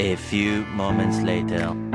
A few moments later.